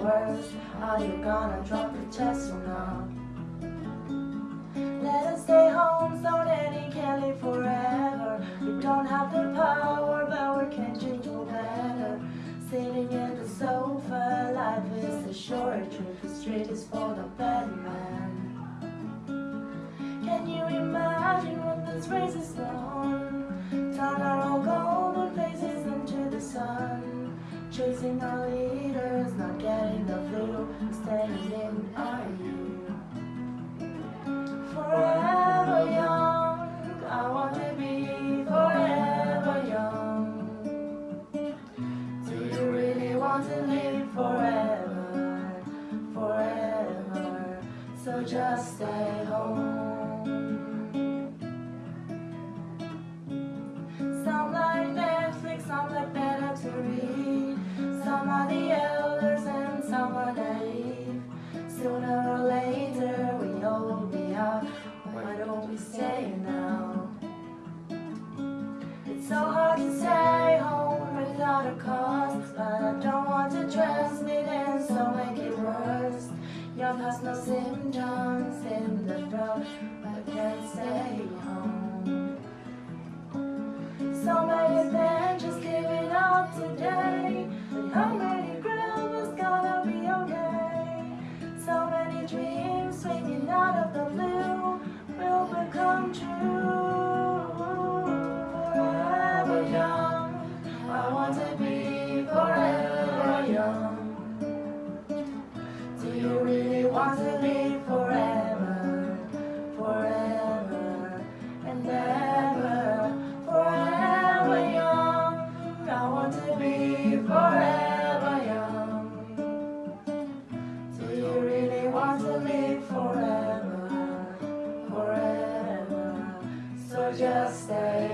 the worst. Are you gonna drop the chest or not? Let us stay home so he can live forever. We don't have the power, but we can change for better. Sitting in the sofa, life is a short trip. The street is for the bad want to live forever, forever? So just stay home. Some like Netflix, some like better to read. Some are the elders and some are naive. Sooner or later we all be out. Why don't we stay now? It's so hard to stay home without a cause, Your past no symptoms in the throat, but can't stay home. So many men just give it up today. But how many grandma's gonna be okay? So many dreams swinging out of the blue will become true. Want to live forever, forever and ever? Forever young, I want to be forever young. Do you really want to live forever, forever? So just stay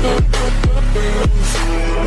With